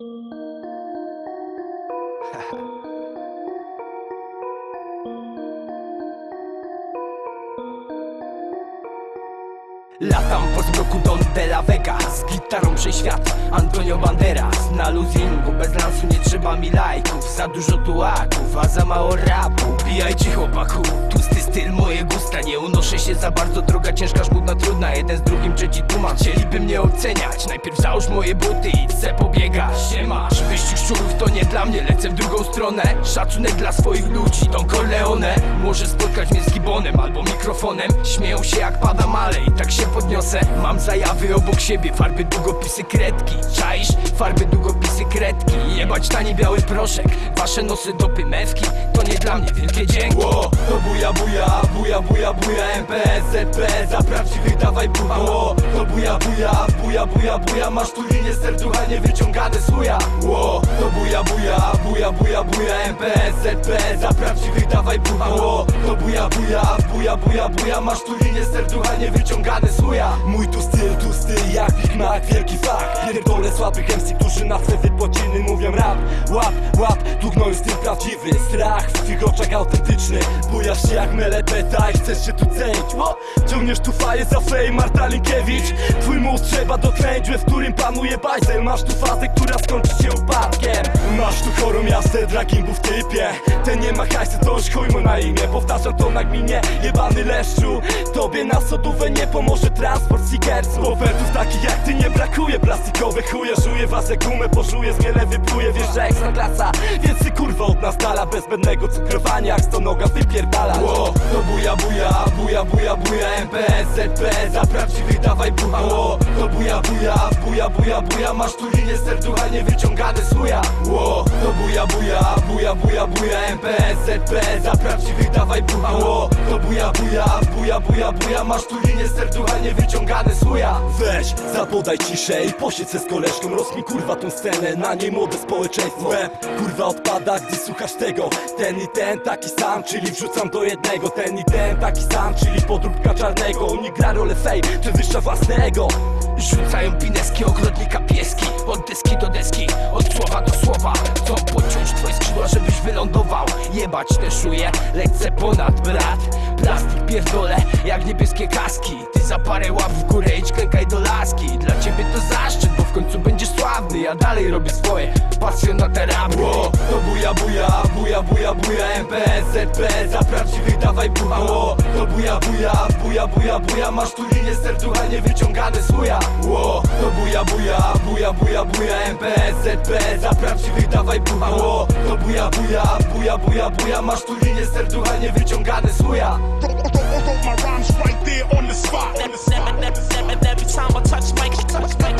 Latam po zmroku Don de la Vega Z gitarą przeświat Antonio Banderas Na luzingu. Bez lansu nie trzeba mi lajków. Za dużo tułaków, a za mało rapu. Pijajcie chłopaku, tłusty styl moje gusta Nie unoszę się za bardzo, droga ciężka, żmudna, trudna Jeden z drugim, trzeci tłumacz. Chcieliby mnie oceniać Najpierw załóż moje buty i chcę pobiegać. Siemasz, wyścig szczurów to nie dla mnie Lecę w drugą stronę. Szacunek dla swoich ludzi, Don Corleone. Może spotkać mnie z gibonem albo mikrofonem. Śmieją się jak pada male i tak się podniosę. Mam zajawy obok siebie, farby, długopisy, kredki. Czaisz? Farby, długopisy, kredki. Jebać tani biały proszek Wasze nosy dopy mewki. To nie dla mnie wielkie dzięki. Ło, to buja buja, buja buja buja MPS, ZP Za prawdziwych dawaj bucha Ło, to buja buja, buja buja buja Masz tu linię serducha nie wyciągane z chuja Ło, to buja buja, buja buja buja MPS, ZP Za prawdziwych dawaj bucha Ło, to buja buja, buja buja buja Masz tu linię serducha nie wyciągane z Mój tu styl, tu styl jak Big Mac, wielki Pierdolę słabych MC, którzy na swe wypłaciny mówią rap Łap, łap, tu gnoju styl prawdziwy Strach. W twych oczach autentyczny Bujasz się jak melepeta i chcesz się tu cenić. Ło? Ciągniesz tu faję za fame, Marta Linkiewicz. Twój mózg trzeba dokręcić, w którym panuje bajzel. Masz tu fazę, która skończy się upadkiem. Masz tu chorą jazdę, dragimbu w typie. Ten nie ma hajsy, to już chuj mu na imię. Powtarzam to na gminie, jebany leszczu. Tobie na sodówę nie pomoże transport seekersów Ofertów takich jak ty nie brakuje. Plastikowe chuje, żuje was jak gumę Pożuje, zmielę wypluje, wiesz, że ekstra klasa Więc ty kurwa od nas dala. Bez zbędnego cukrowania, jak sto noga wypierdala. Ło, to buja buja, buja buja buja. MPS, ZP Za prawdziwych dawaj bucha. Ło, to buja buja, buja buja buja. Masz tu linię serducha nie wyciągane z chuja Ło, to buja buja, buja buja buja. MPS, ZP Za prawdziwych dawaj bucha. Ło, to buja buja, buja buja buja. Masz tu linię serducha nie wyciągane z chuja Weź, zapodaj ciszę i posiedź se z koleżką Rozkmij kurwa tą scenę, na niej młode społeczeństwo. Łeb, kurwa odpada, gdy słuchasz tego. Ten i ten taki sam, czyli wrzucam do jednego. Ten i ten taki sam, czyli podróbka czarnego. Unik gra rolę fame, przewyższa własne ego Rzucają pineski ogrodnika pieski. Od deski do deski, od słowa do słowa. Chcą pociąć twoje skrzydła, żebyś wylądował. Jebać te szuje, lecę ponad brat. Plastik pierdolę, jak niebieskie kaski Ty za parę łap w górę idź klękaj do laski Dla ciebie to zaszczyt, bo w końcu będziesz sławny Ja dalej robię swoje, pasjonata rapu Ło, to buja buja, buja buja buja MPS, ZP Za prawdziwych dawaj bucha Ło, to buja buja, buja buja buja Masz tu linię serducha nie wyciągane z Ło, to buja buja, buja buja buja MPS, ZP Za prawdziwych dawaj bucha Ło, to buja buja, buja buja buja Masz tu linię serducha nie wyciągane z And every, every, every time I touch Mike, she touch Mike.